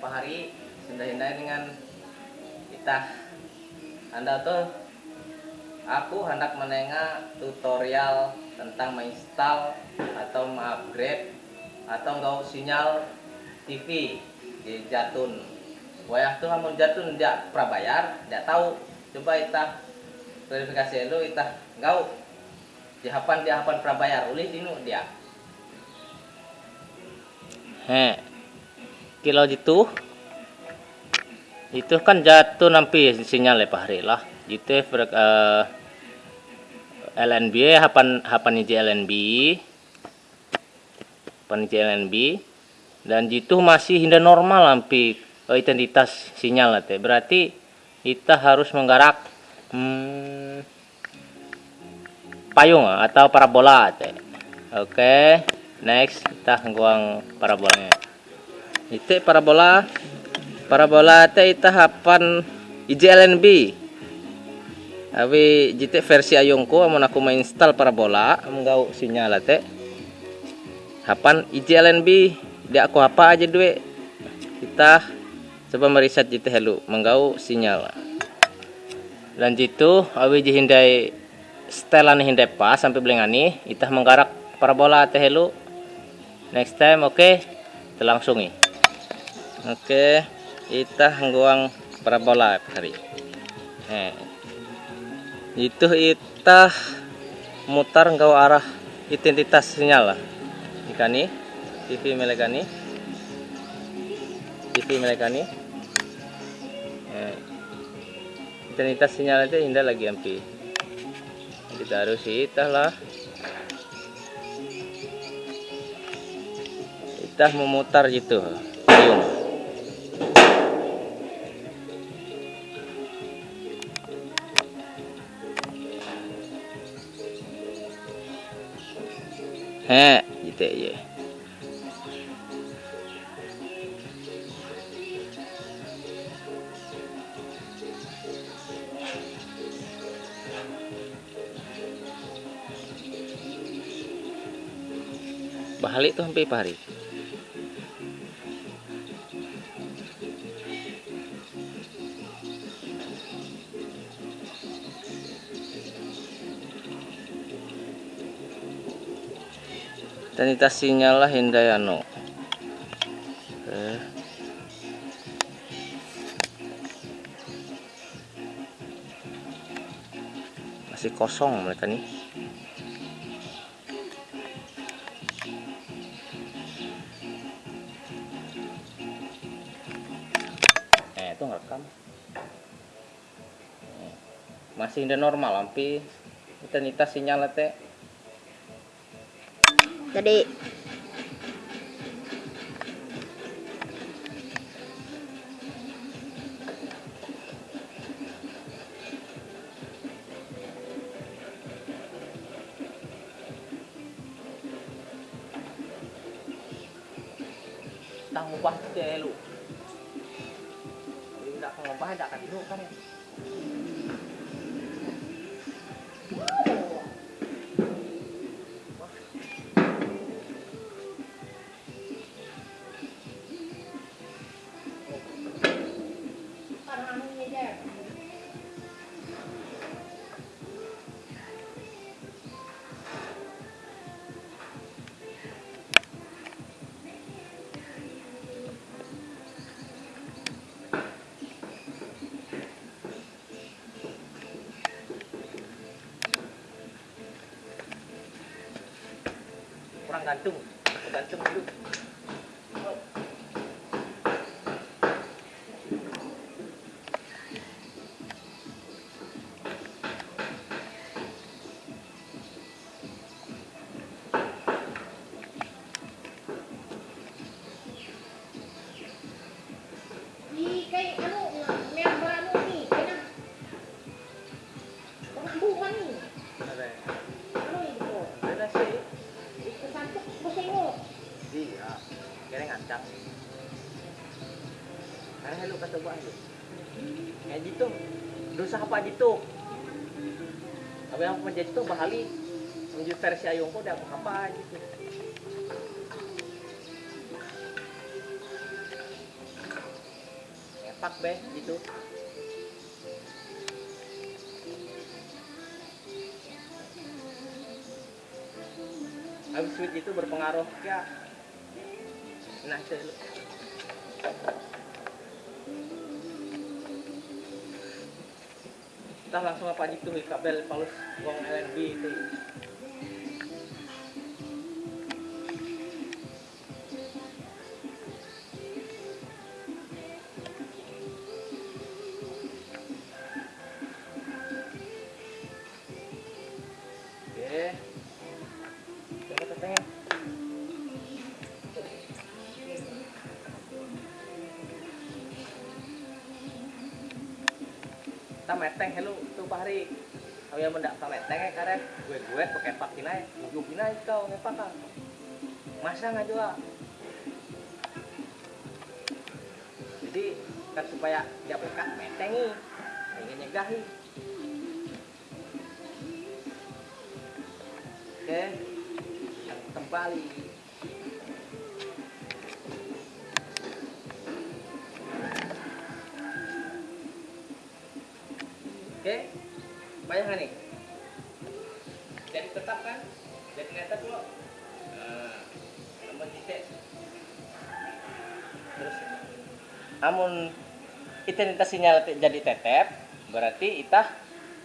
Hari sudah hindai dengan kita Anda tuh aku hendak menengah tutorial tentang menginstal atau mengupgrade atau enggak sinyal TV di Jatun. Wayah tuh mau Jatun dia prabayar, dia tahu. Coba kita verifikasi dulu kita enggak di hapan di hapan prabayar ulih dinu dia. He. Kilo itu itu kan jatuh nampi sinyal ya Hari lah. Itu uh, LNB hapan hapan iji LNB hapan iji LNB dan itu masih hinda normal lampi uh, identitas sinyal teh. Berarti kita harus menggarak hmm, payung atau parabola teh. Oke okay next kita nguang parabolanya itu parabola parabola teh tahapan IJLNB Awi jite versi ayungku amun aku install parabola menggau sinyal teh hapan IJLNB dia aku apa aja duit kita coba meriset jite helu menggau sinyal. Dan jitu awi jihindai setelan hindai pas sampai belengani itah menggarak parabola teh helu. Next time oke okay? kita langsungi oke kita nguang parabola hari. Eh. itu kita mutar engkau arah identitas sinyal lah. Ikani TV melekani TV melekani eh. identitas sinyal itu indah lagi ampi. Kita harus itah lah. Kita memutar gitu payung he gitu ya balik tuh sampai pari sanitasinya lah Hindayano Oke. masih kosong mereka nih. Eh itu ngerekam. Masih udah normal lampi intensitas sinyal teh jadi tang ngubah deh lu tidak ngubah tidak kan lu kan ya gantung gantung dulu. Di kayak gitu apa yang menjadi itu bahali menuju versi ayungku udah apa apa gitu kepak be gitu. Habis itu berpengaruh ya. Nah dulu. Kita langsung apa tuh kabel palus gong LNB itu meteng hello tuh Pak Hari. Kau yang mendak meteng ya karet. Gue gue pakai pakin aja. Gue pina kau ngepak kan. Masa nggak juga. Jadi kan supaya dia buka metengi. Ingin nyegahi. Oke. Kembali. Amun kita nita sinyal jadi tetep berarti itah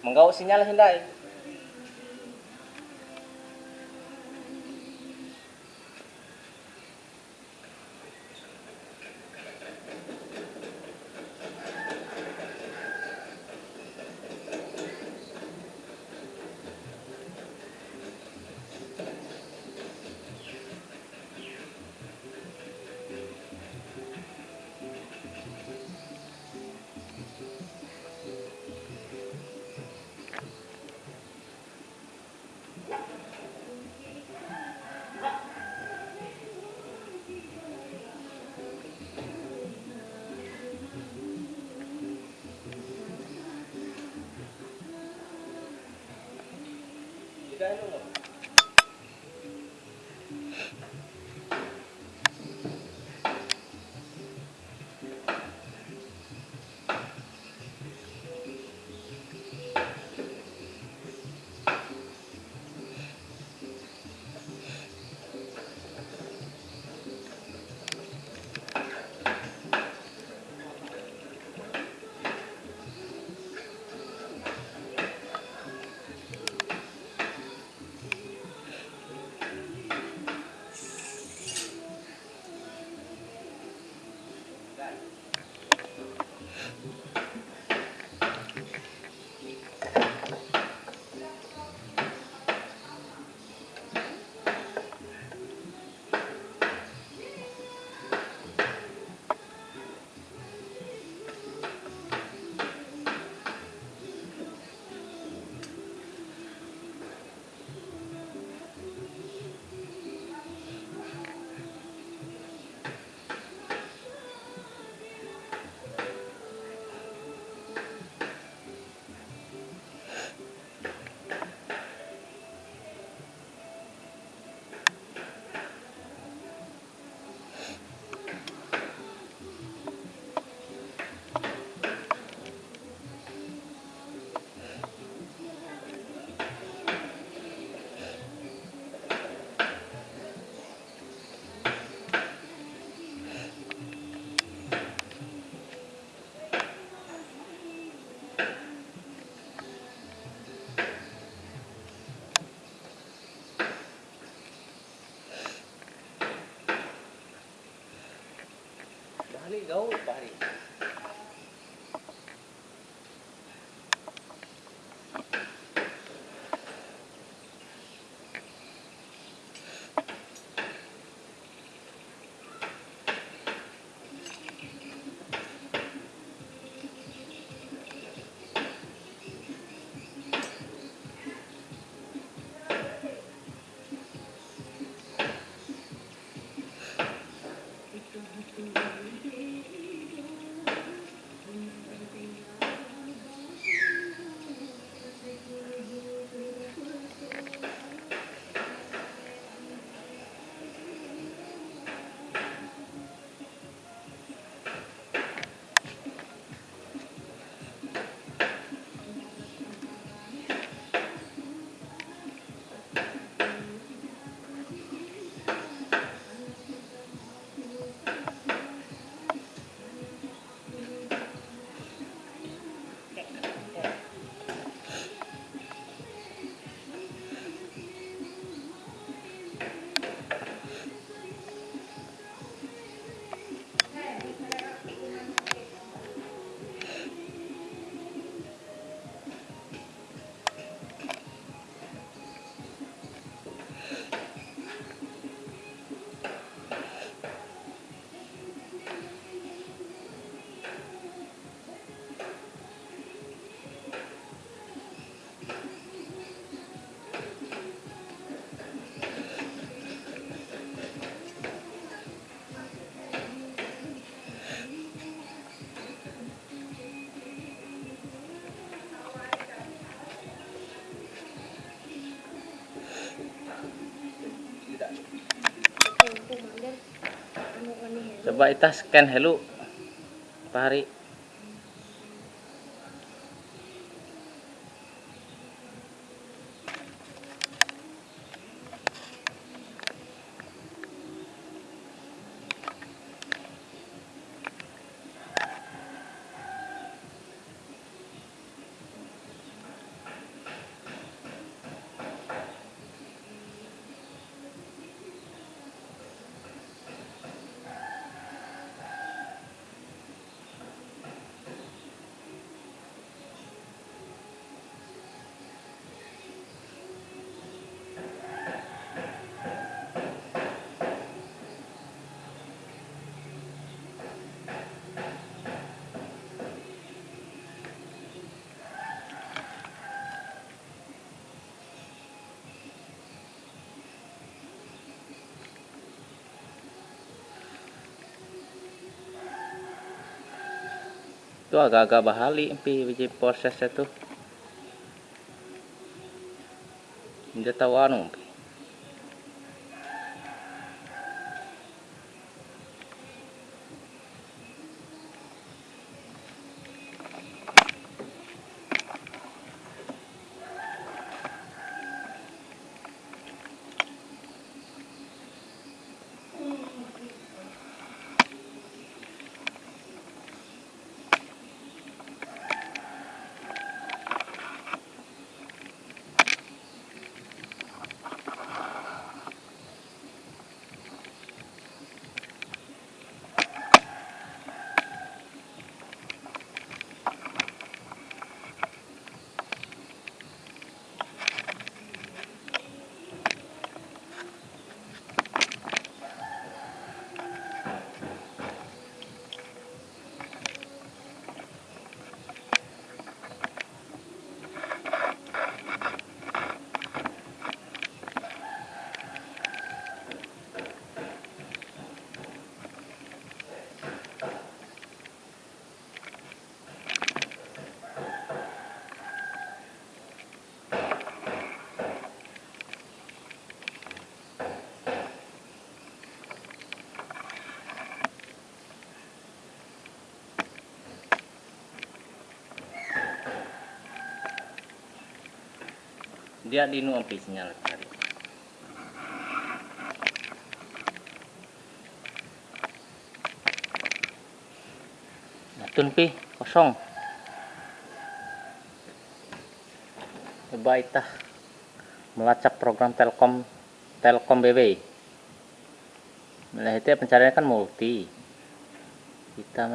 menggau sinyal hindai Dahil coba kita scan hello Pak Hari itu agak-agak bahali pi biji prosesnya tuh dia tahu anu pi dia dinu pi sinyal tadi Natun pi kosong. Coba itah melacak program telkom telkom BB nah itu ya pencariannya kan multi. Kita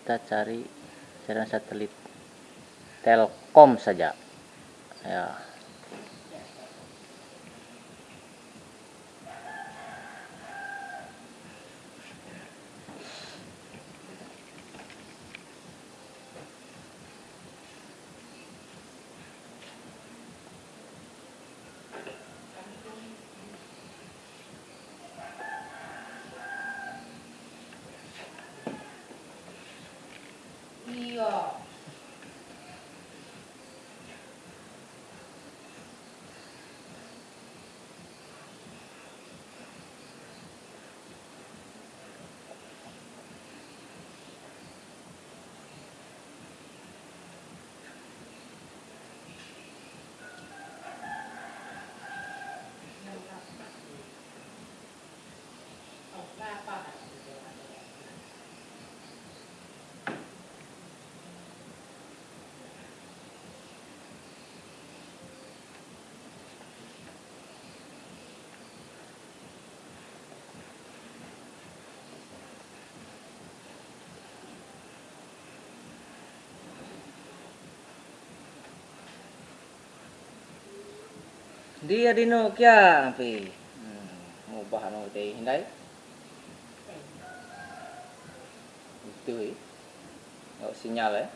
kita cari jaringan satelit telkom saja. Ya dia dino kya pi hmm, mau bahan mau teh hindai itu eh. Nggak sinyal ya